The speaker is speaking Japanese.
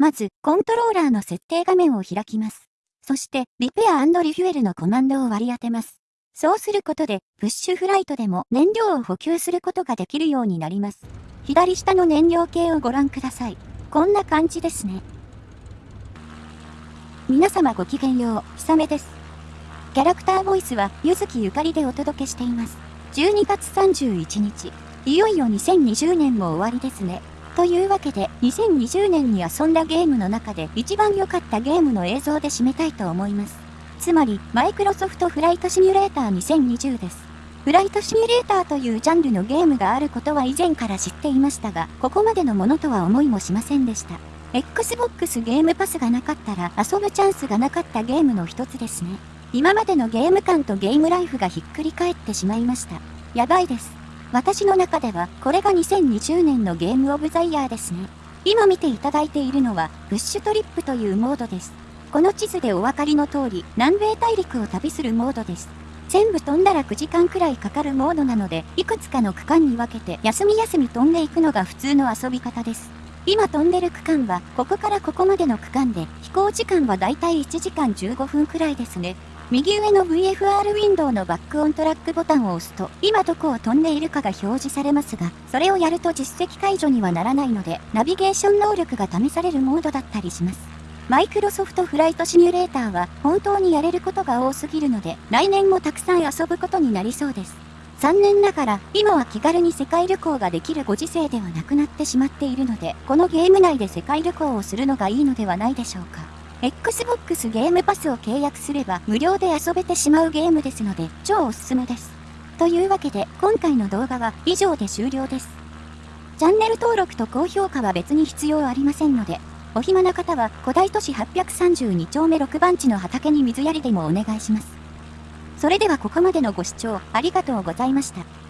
まず、コントローラーの設定画面を開きます。そして、リペアリフュエルのコマンドを割り当てます。そうすることで、プッシュフライトでも燃料を補給することができるようになります。左下の燃料計をご覧ください。こんな感じですね。皆様ごきげんよう、ひさめです。キャラクターボイスは、ゆずきゆかりでお届けしています。12月31日、いよいよ2020年も終わりですね。というわけで、2020年に遊んだゲームの中で一番良かったゲームの映像で締めたいと思います。つまり、マイクロソフトフライトシミュレーター2020です。フライトシミュレーターというジャンルのゲームがあることは以前から知っていましたが、ここまでのものとは思いもしませんでした。Xbox ゲームパスがなかったら遊ぶチャンスがなかったゲームの一つですね。今までのゲーム感とゲームライフがひっくり返ってしまいました。やばいです。私の中では、これが2020年のゲームオブザイヤーですね。今見ていただいているのは、ブッシュトリップというモードです。この地図でお分かりの通り、南米大陸を旅するモードです。全部飛んだら9時間くらいかかるモードなので、いくつかの区間に分けて休み休み飛んでいくのが普通の遊び方です。今飛んでる区間は、ここからここまでの区間で、飛行時間はだいたい1時間15分くらいですね。右上の VFR ウィンドウのバックオントラックボタンを押すと、今どこを飛んでいるかが表示されますが、それをやると実績解除にはならないので、ナビゲーション能力が試されるモードだったりします。マイクロソフトフライトシミュレーターは本当にやれることが多すぎるので、来年もたくさん遊ぶことになりそうです。残念ながら、今は気軽に世界旅行ができるご時世ではなくなってしまっているので、このゲーム内で世界旅行をするのがいいのではないでしょうか。Xbox ゲームパスを契約すれば無料で遊べてしまうゲームですので超おすすめです。というわけで今回の動画は以上で終了です。チャンネル登録と高評価は別に必要ありませんので、お暇な方は古代都市832丁目6番地の畑に水やりでもお願いします。それではここまでのご視聴ありがとうございました。